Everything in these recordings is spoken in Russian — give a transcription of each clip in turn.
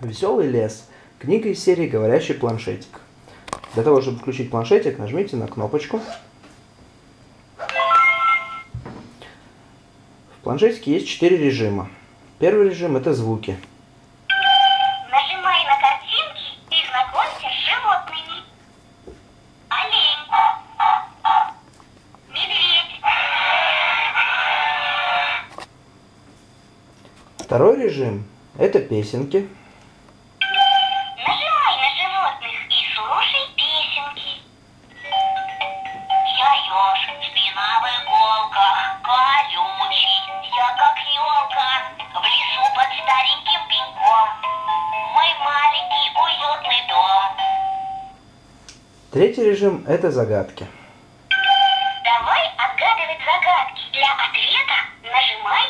Веселый лес. Книга из серии «Говорящий планшетик». Для того, чтобы включить планшетик, нажмите на кнопочку. В планшетике есть четыре режима. Первый режим – это звуки. Нажимай на картинки и знакомься с животными. Олень. Медведь. Второй режим – это песенки. Третий режим – это загадки. Давай отгадывать загадки. Для ответа нажимай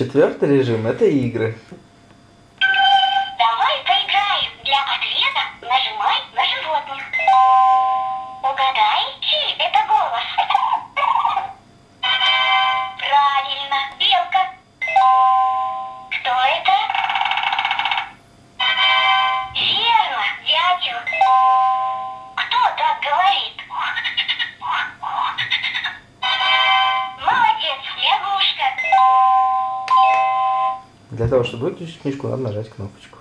Четвертый режим – это игры. Для того, чтобы выключить книжку, надо нажать кнопочку.